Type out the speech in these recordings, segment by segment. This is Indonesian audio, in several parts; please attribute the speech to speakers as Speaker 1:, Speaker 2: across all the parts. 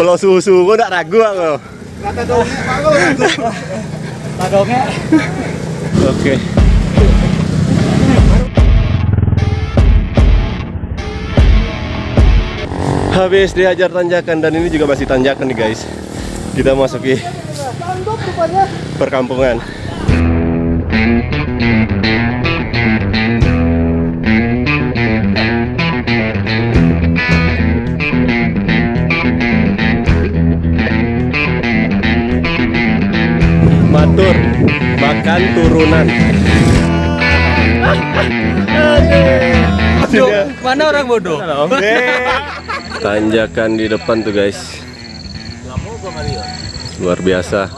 Speaker 1: Kalau susu gua nggak ragu aku.
Speaker 2: Kata dongeng Pak.
Speaker 3: Pak dongeng.
Speaker 1: Oke. Habis diajar tanjakan dan ini juga masih tanjakan nih guys. Kita masuki perkampungan. Makan turunan.
Speaker 3: Bodoh. Mana orang bodoh?
Speaker 1: Tanjakan di depan tuh guys. Luar biasa.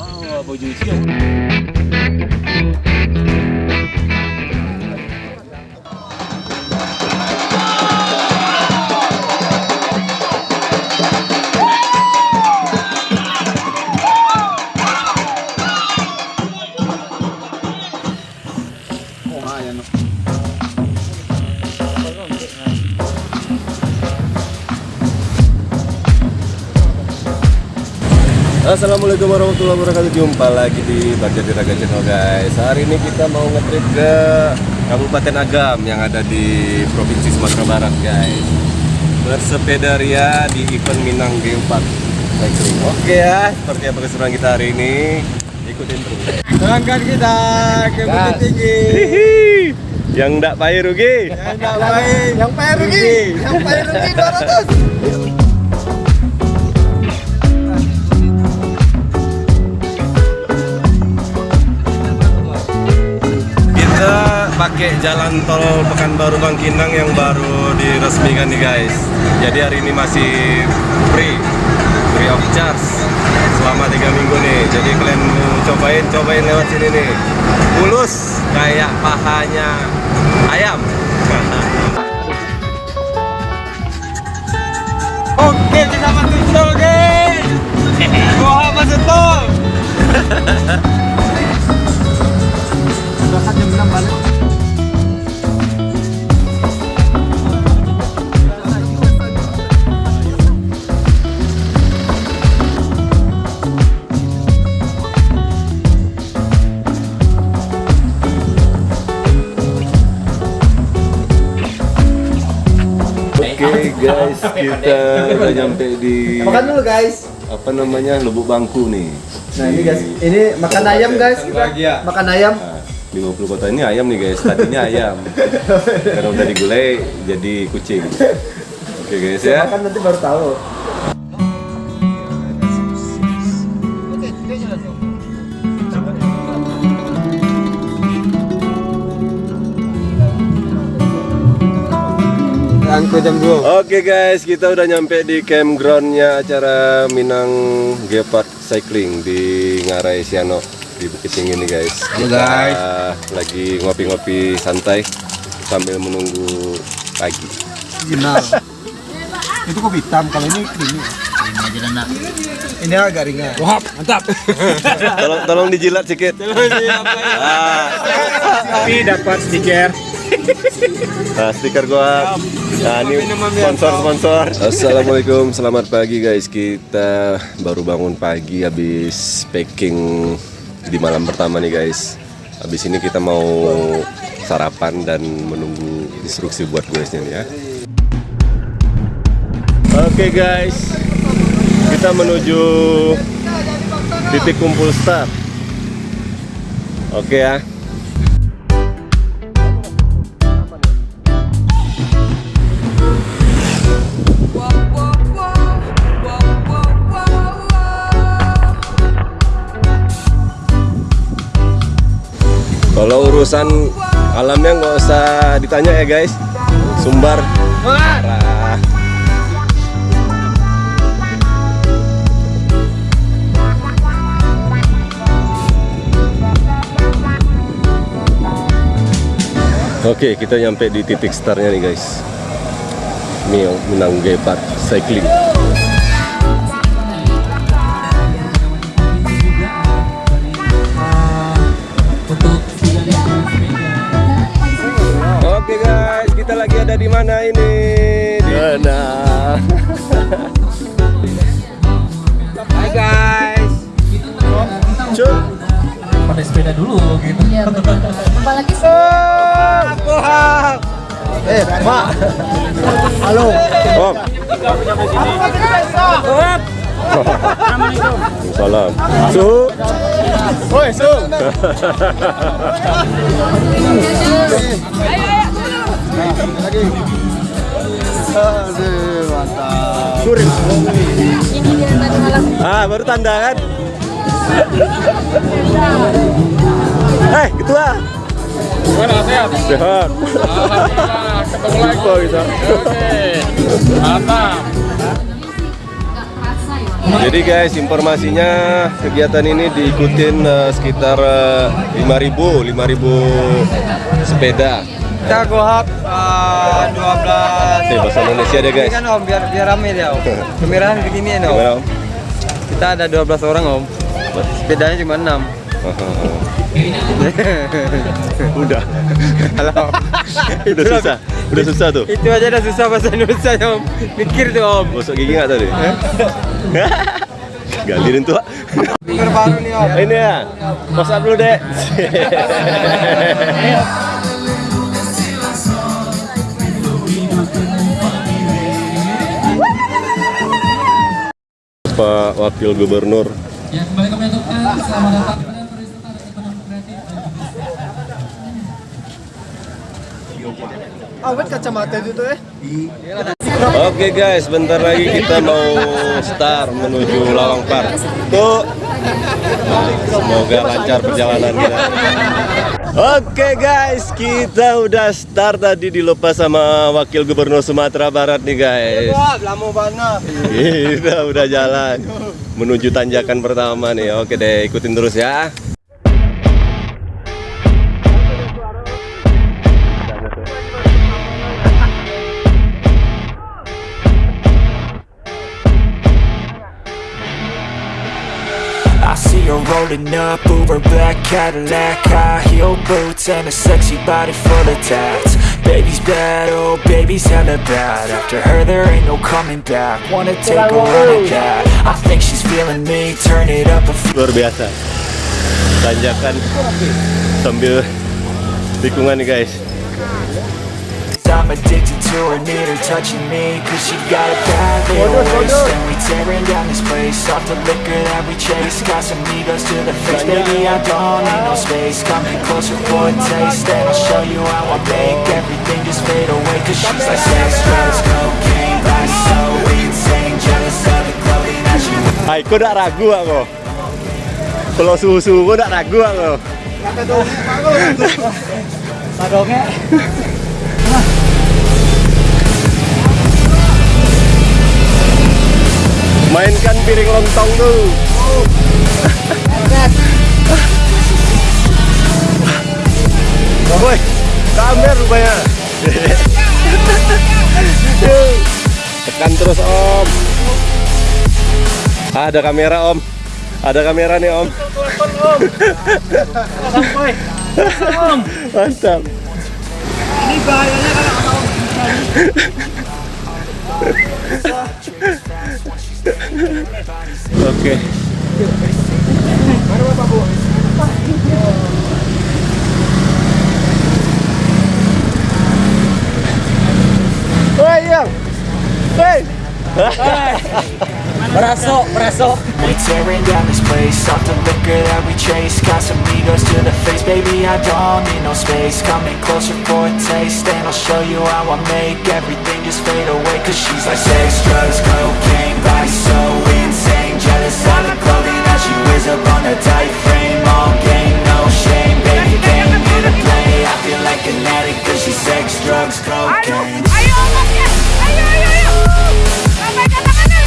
Speaker 1: Assalamualaikum warahmatullahi wabarakatuh. Jumpa lagi di Bagja Raga Channel guys. Hari ini kita mau nge-trip ke Kabupaten Agam Yang ada di Provinsi Sumatera Barat guys. Bersepeda ria di event Minang Geopark Cycling Oke ya, seperti apa keseruan kita hari ini? Ikutin terus.
Speaker 2: Terangkan kita ke Bukit Tinggi.
Speaker 1: Hihi. Yang ndak payah rugi.
Speaker 2: Yang enggak baik, yang payah rugi. Yang payah rugi 200.
Speaker 1: Pakai jalan tol Pekanbaru Bangkinang yang baru diresmikan nih guys. Jadi hari ini masih free, free of charge selama tiga minggu nih. Jadi kalian mau cobain, cobain lewat sini nih. Mulus kayak pahanya ayam.
Speaker 2: Oke, kita masuk tol, guys. Wah, masuk tol. Berangkat jam 6 balik.
Speaker 1: Kita udah nyampe di
Speaker 2: Makan dulu, guys.
Speaker 1: apa namanya Lubuk Bangku nih.
Speaker 2: Nah, ini guys, ini makan ayam, guys. Kita makan ayam.
Speaker 1: Nah, 50 kota ini ayam nih guys, tadinya ayam Karena udah digulai jadi kucing Oke guys ya
Speaker 2: Makan nanti baru tahu. Angko jam 2.
Speaker 1: Oke guys, kita udah nyampe di campgroundnya acara Minang Geopark Cycling di Ngarai Siano di Bukit Tinggi nih guys.
Speaker 2: Halo,
Speaker 1: Kita
Speaker 2: guys.
Speaker 1: lagi ngopi-ngopi santai sambil menunggu pagi.
Speaker 2: Original. Itu kopi hitam, kalau ini creamy. Ini agak ringan. Wah, mantap.
Speaker 1: Tolong tolong dijilat sedikit. Ah,
Speaker 3: Tapi dapat stiker.
Speaker 1: Nah, stiker gua. Nah, ini sponsor-sponsor. Assalamualaikum, selamat pagi guys. Kita baru bangun pagi habis packing di malam pertama nih guys. Habis ini kita mau sarapan dan menunggu instruksi buat guysnya nih ya. Oke guys, kita menuju titik kumpul start. Oke ya. Kalau urusan alamnya nggak usah ditanya ya guys. Sumbar parah. Oke, kita nyampe di titik startnya nih guys. Yang Minang Geopark Cycling. kita lagi ada di mana ini? Di mana? Hai guys. Oh. Cuk. Pada sepeda dulu gitu.
Speaker 4: Iya betul. lagi sih. Oh, aku hak.
Speaker 2: Eh, Mak. Halo.
Speaker 1: Om. Om. Salam. Su.
Speaker 2: Woi, Su. Ayo. Lagi. Aduh, mantap.
Speaker 1: Ah, baru tanda kan? Eh, ketua.
Speaker 3: Gimana sehat?
Speaker 1: Sehat.
Speaker 3: Alhamdulillah, ketemu lagi.
Speaker 1: Kok bisa?
Speaker 3: Oke, mantap.
Speaker 1: Jadi guys, informasinya kegiatan ini diikutin eh, sekitar eh, 5.000 5.000 sepeda.
Speaker 2: Kita gohap uh, 12.
Speaker 1: Nih bahasa Indonesia deh guys.
Speaker 2: Ini kan Om, biar biar rame dia Om. Kemerahan begini Om.
Speaker 1: Gimana Om?
Speaker 2: Kita ada 12 orang Om. Sepedanya cuma 6.
Speaker 1: Udah.
Speaker 2: Halo.
Speaker 1: Udah susah. Udah susah tuh.
Speaker 2: Itu aja udah susah bahasa Indonesia ya, Om. Mikir tuh Om.
Speaker 1: Gosok gigi nggak tadi? Galirin tuh.
Speaker 2: Baru nih Om.
Speaker 1: Ini ya. WhatsApp dulu deh. Pak Wakil Gubernur
Speaker 5: Ya, kembali kami ucapkan selamat datang kepada peserta dan ekonomi kreatif
Speaker 2: Awet kacamata itu tuh eh.
Speaker 1: Oke guys, bentar lagi kita mau start menuju Lawang Park. Tuh, semoga lancar perjalanan kita. Oke guys, kita udah start tadi dilepas sama Wakil Gubernur Sumatera Barat nih guys.
Speaker 2: Wah, lama banget.
Speaker 1: Kita udah jalan menuju tanjakan pertama nih. Oke deh, ikutin terus ya.
Speaker 6: Rolling up, Uber black Cadillac High heel boots and a sexy body full of tats. Baby's bad, oh baby's hella bad. After her there ain't no coming back. Wanna take a run at that. I think she's feeling me, turn it up a few.
Speaker 1: Luar biasa. Tanjakan sambil tikungan nih guys.
Speaker 6: I'm addicted to her, need her touching me Cause she got a bad little waist And we tearing down this place Off the liquor that we chase Got some egos to the face Baby, I don't need no space Come here closer for a taste And I'll show you how I make Everything just fade away Cause she's like sex, drugs, cocaine Body so insane Jealous of the clothing that she wears
Speaker 1: Hai, kok gak ragu aku? Kalau suhu-suhu kok gak ragu aku?
Speaker 3: Padongnya.
Speaker 1: Mainkan piring lontong tuh. Woi, kamer rupanya. Tekan terus om. Ah, ada kamera om. Ada kamera nih om. Mantap.
Speaker 3: Ini bahayanya kalau
Speaker 1: Oke. Woi, yang. Woi.
Speaker 3: Beraso, beraso.
Speaker 6: We tearing down this place Off the liquor that we chase Got some egos to the face Baby, I don't need no space Coming closer for a taste And I'll show you how I make Everything just fade away Cause she's like sex, drugs, cocaine Body so insane Jealous of the clothing that she wears up on a tight frame All game, no shame Baby, came here to play I feel like an addict Cause she's sex, drugs, cocaine
Speaker 7: Ayo anaknya, ayo ayo ayo. Lambaikan tangannya.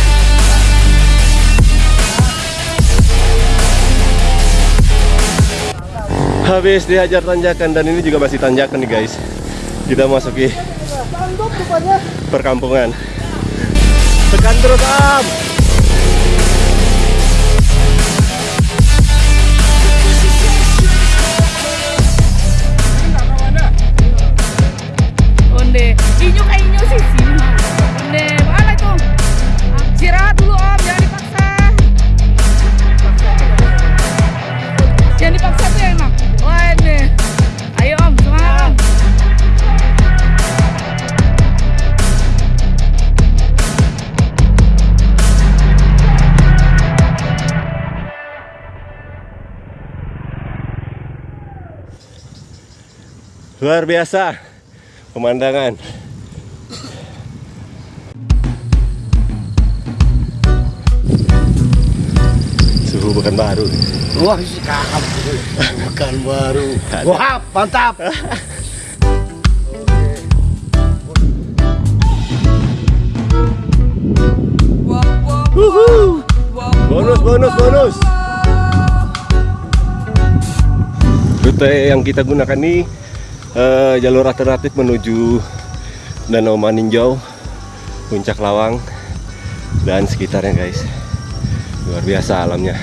Speaker 1: Habis dihajar tanjakan dan ini juga masih tanjakan nih guys. Kita masuki perkampungan. Tekan terus am. Luar biasa pemandangan suhu bukan baru
Speaker 2: Wah, si kakak. Bukan baru. Wah, mantap.
Speaker 1: bonus bonus bonus rute yang kita gunakan ini eh, jalur alternatif menuju Danau Maninjau Puncak Lawang dan sekitarnya guys. Luar biasa alamnya.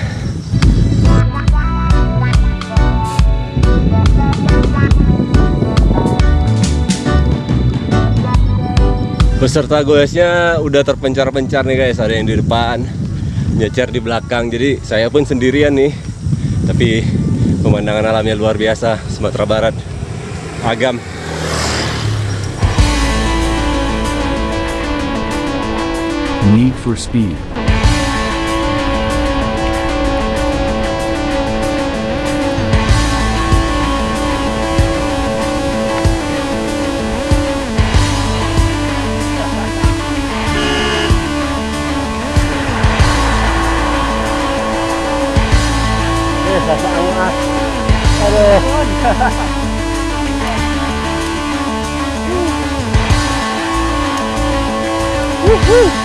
Speaker 1: Peserta goesnya udah terpencar-pencar nih guys. Ada yang di depan nyecer di belakang. Jadi saya pun sendirian nih. Tapi pemandangan alamnya luar biasa Sumatera Barat agam
Speaker 8: Need for Speed. Woohoo!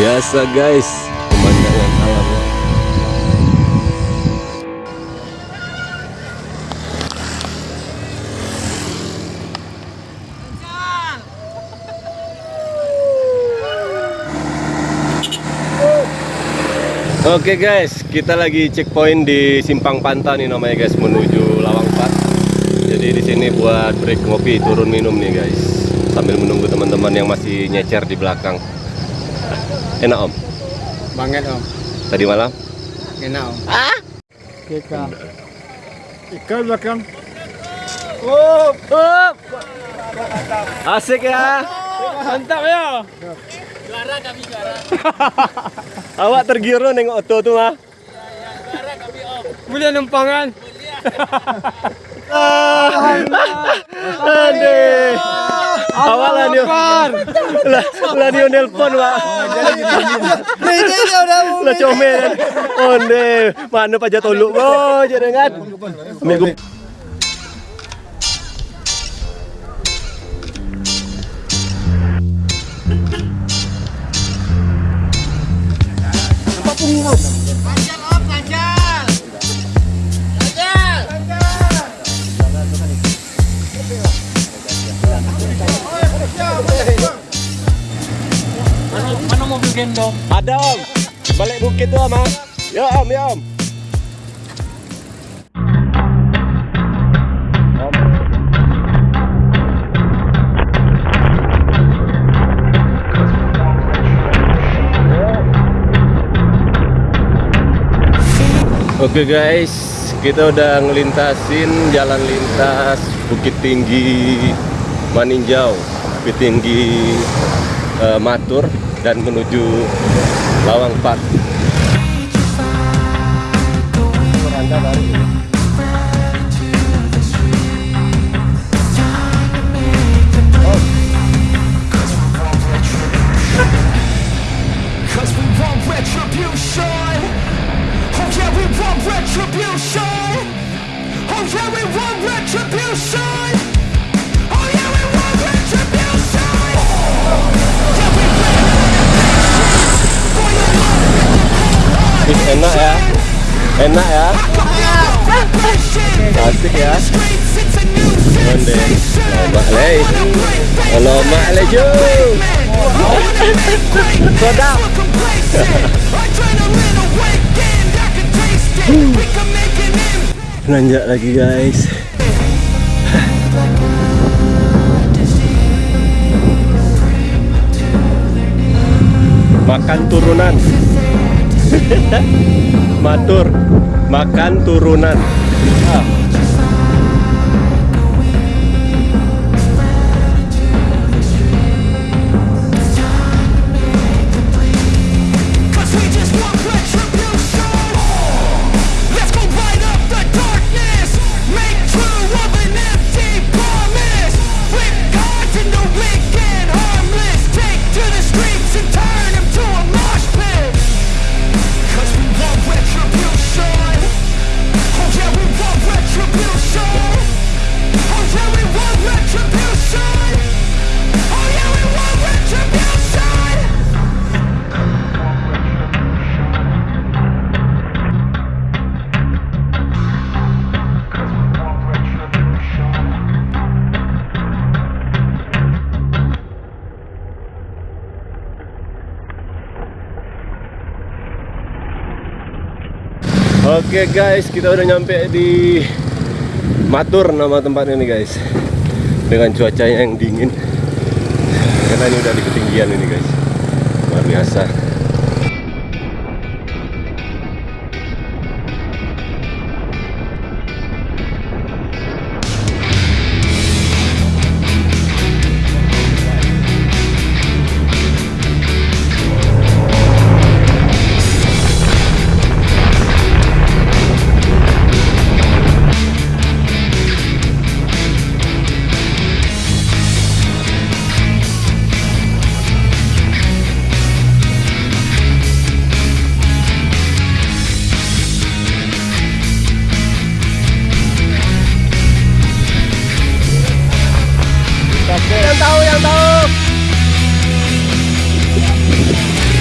Speaker 8: Biasa guys pemandangan alamnya Oke guys, kita lagi checkpoint di Simpang Panta nih namanya guys menuju Lawang Pat. Jadi di sini buat break ngopi, turun minum nih guys. Sambil menunggu teman-teman yang masih nyecer di belakang. Enak om,
Speaker 3: Banget om.
Speaker 1: tadi malam
Speaker 3: Enak om.
Speaker 2: Kita.
Speaker 3: Ikan belakang.
Speaker 1: Asik ya.
Speaker 3: Mantap ya.
Speaker 1: Awak tergiur nengok oto tuh mah.
Speaker 3: Mulia numpangan.
Speaker 1: Aduh. Lah dia. Lah lah dia nelpon pak. Lah comel. Onde mana. Oh jangan. Minggu
Speaker 3: Mana mobil gendong?
Speaker 1: Ada om. Balik bukit tuh om. ah. Ya om, ya om. Oke guys, kita udah ngelintasin jalan lintas Bukit Tinggi Maninjau, Bukit Tinggi eh, Matur dan menuju Lawang Park.
Speaker 9: retribution. Oh yeah, we want retribution. Oh,
Speaker 1: Wih, enak ya. Enak ya. Asik ya. Onde Lomak lei Lomak lei ju Sedap Nanjak lagi guys. Makan turunan Matur Makan turunan Ah. Oke guys, kita udah nyampe di Matur nama tempatnya nih guys. Dengan cuacanya yang dingin. Karena ini udah di ketinggian ini guys. Luar biasa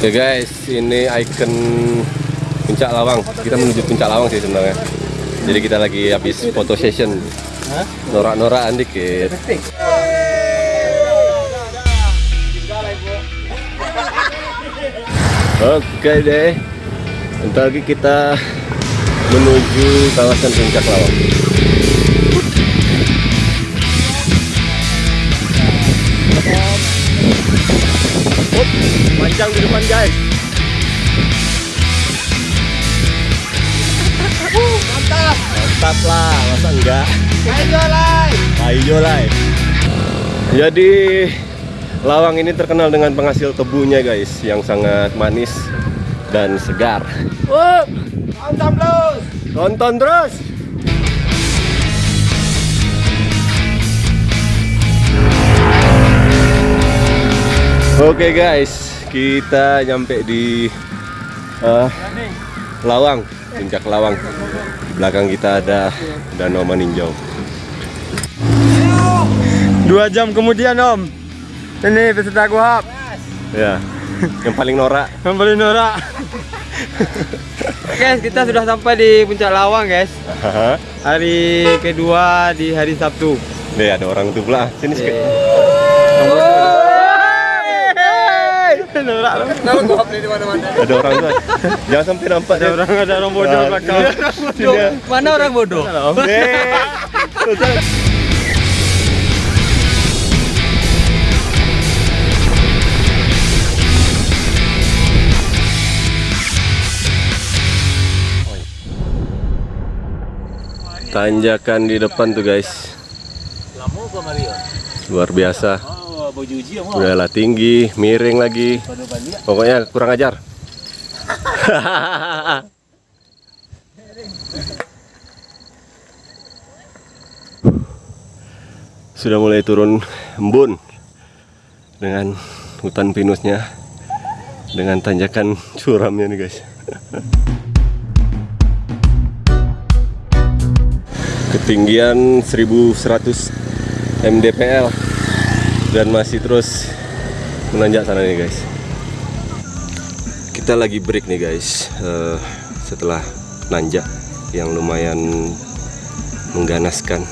Speaker 1: Oke guys, ini icon Puncak Lawang. Kita menuju Puncak Lawang sih sebenarnya. Jadi kita lagi habis foto session. Norak-norakan dikit. Oke deh. Bentar lagi kita menuju kawasan Puncak Lawang. Up, panjang di depan guys. Mantap. Mantap lah, masa enggak? Ayo lai. Ayo lai. Jadi Lawang ini terkenal dengan penghasil tebunya guys, yang sangat manis dan segar.
Speaker 2: Mantap terus.
Speaker 1: Tonton terus. Oke guys, kita nyampe di eh, Lawang, puncak Lawang. Belakang kita ada Danau Maninjau.
Speaker 3: Dua jam kemudian om Ini peserta guhap
Speaker 1: Ya, yang paling norak.
Speaker 3: Yang paling norak Guys kita sudah sampai di puncak lawang guys Hari kedua di hari Sabtu
Speaker 1: Nih ada orang tuh belah. Sini sekali.
Speaker 3: Norak loh
Speaker 1: Ada orang tuh. Jangan sampai nampak
Speaker 3: Ada orang ada orang bodoh
Speaker 1: Ah,
Speaker 3: belakang. Mana orang bodoh?
Speaker 1: Eh. Tanjakan di depan tuh guys. Luar biasa. Udahlah tinggi, miring lagi. Pokoknya kurang ajar. Sudah mulai turun embun dengan hutan pinusnya. dengan tanjakan curamnya nih guys. Ketinggian 1100 mdpl dan masih terus menanjak sana nih guys. Kita lagi break nih guys eh, setelah nanjak yang lumayan mengganaskan.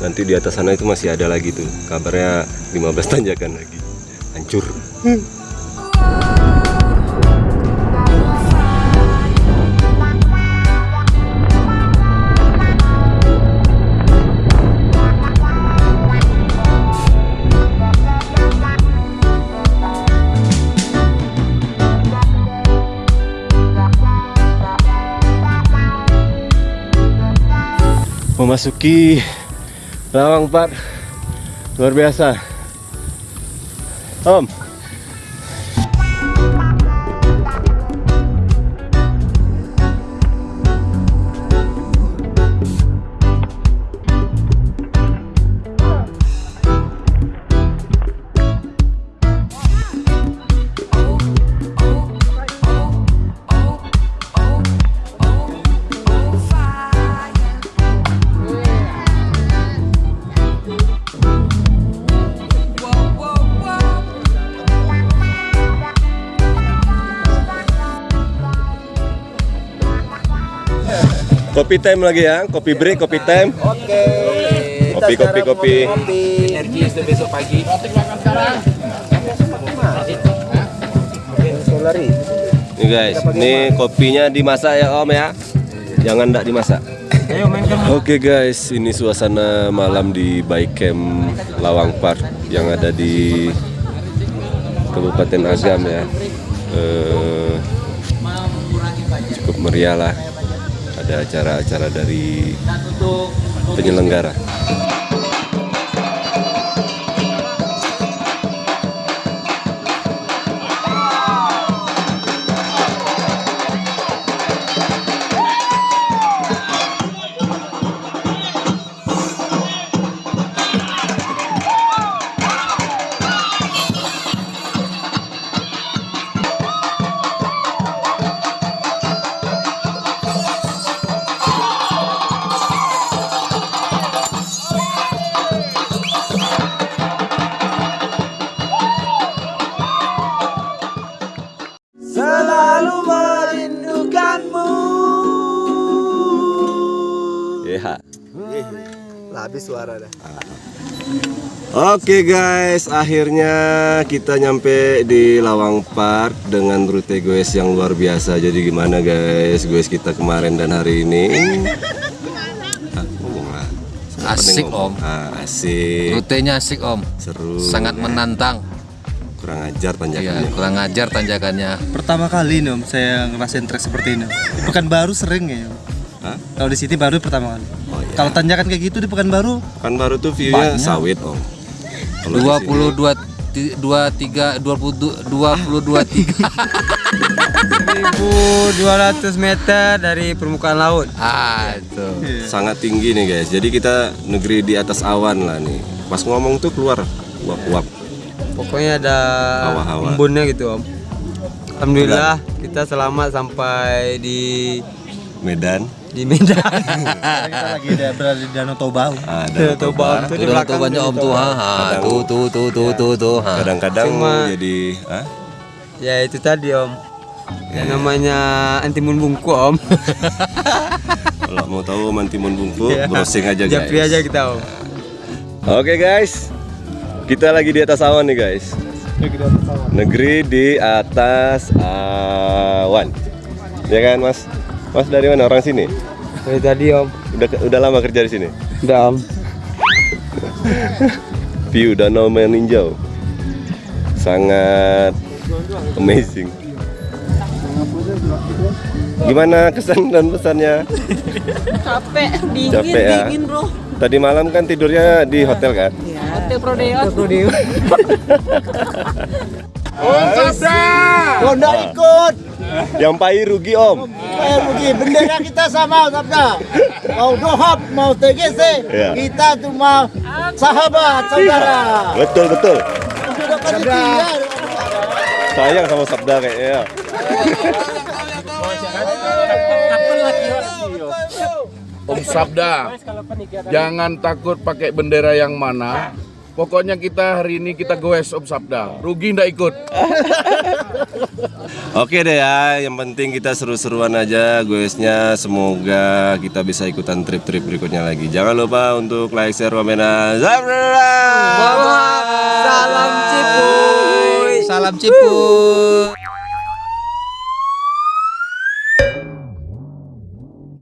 Speaker 1: Nanti di atas sana itu masih ada lagi tuh. Kabarnya 15 tanjakan lagi. Hancur. Memasuki Lawang Pak luar biasa. Om kopi time lagi ya kopi break kopi time
Speaker 2: Oke.
Speaker 1: Kopi, kopi, kopi.
Speaker 2: Energi itu besok pagi. Solari.
Speaker 1: nih guys ini kopinya dimasak ya Om ya jangan ndak dimasak Oke guys, ini suasana malam di Bike Camp Lawang Park yang ada di Kabupaten Agam ya. Eh, cukup meriah lah. Ada acara-acara dari penyelenggara. Oke guys, akhirnya kita nyampe di Lawang Park dengan rute goes yang luar biasa. Jadi gimana guys, goes kita kemarin dan hari ini? Ah, ngomong lah. Siapa
Speaker 10: Asik,
Speaker 1: ngomong?
Speaker 10: Om.
Speaker 1: Ah, asik,
Speaker 10: Rutenya asik om,
Speaker 1: seru.
Speaker 10: sangat
Speaker 1: ya.
Speaker 10: menantang.
Speaker 1: Kurang ajar
Speaker 10: Iya,
Speaker 1: tanjakannya.
Speaker 10: kurang ajar tanjakannya.
Speaker 11: Pertama kali nih om saya ngerasain trek seperti ini. Di Pekanbaru sering ya. Om.
Speaker 1: Hah?
Speaker 11: Kalau di sini baru pertama kali.
Speaker 1: Oh iya.
Speaker 11: Kalau tanjakan kayak gitu di Pekanbaru
Speaker 1: Kan baru tuh view-nya sawit om.
Speaker 10: Dua puluh dua dua tiga dua puluh dua puluh dua tiga
Speaker 3: 1200 meter dari permukaan laut.
Speaker 10: ah itu
Speaker 1: sangat tinggi nih guys. Jadi kita negeri di atas awan lah nih. Pas ngomong tuh keluar uap-uap.
Speaker 3: Pokoknya ada
Speaker 1: Hawa-hawa.
Speaker 3: embunnya gitu om. Alhamdulillah kita selamat sampai di
Speaker 1: Medan.
Speaker 3: Di Medan.
Speaker 11: kita lagi ada berada di Danau Toba. Om.
Speaker 1: Ada
Speaker 3: Toba itu di belakang.
Speaker 10: om tuh ha, ha.
Speaker 1: Kadang-
Speaker 10: tuh tuh tuh tuh tuh tuh ha.
Speaker 1: Kadang-kadang jadi ah?
Speaker 3: Ya itu tadi om. Yang namanya antimun bungku om.
Speaker 1: Kalau mau tahu mantimun bungku, browsing aja guys.
Speaker 3: Japri aja kita om.
Speaker 1: Oke guys, kita lagi di atas awan nih guys. Negeri di atas awan. Ya kan mas? Mas dari mana? Orang sini?
Speaker 3: Dari tadi om.
Speaker 1: Udah udah lama kerja di sini?
Speaker 3: Udah om.
Speaker 1: View danau meninjau. Sangat amazing. Gimana kesan dan pesannya?
Speaker 12: Capek, dingin,
Speaker 1: Capek ya?
Speaker 12: dingin bro.
Speaker 1: Tadi malam kan tidurnya di hotel kan?
Speaker 12: Hotel Prodeo. Prodeo.
Speaker 2: Oh, nggak ikut.
Speaker 1: Yang pai rugi om.
Speaker 2: Eh, rugi. Bendera kita sama, Sabda. Mau dohab, mau TGC.
Speaker 1: Iya.
Speaker 2: Kita cuma sahabat, saudara.
Speaker 1: Betul betul.
Speaker 2: Panitia.
Speaker 8: Sayang sama Sabda kayaknya.
Speaker 12: Om Sabda, jangan takut pakai bendera yang mana. Pokoknya kita hari ini kita goes Om Sabda. Rugi ndak ikut.
Speaker 1: Oke deh ya, yang penting kita seru-seruan aja goesnya. Semoga kita bisa ikutan trip-trip berikutnya lagi. Jangan lupa untuk like, share, komen, dan subscribe.
Speaker 3: Salam cipuy.
Speaker 10: Salam cipuy.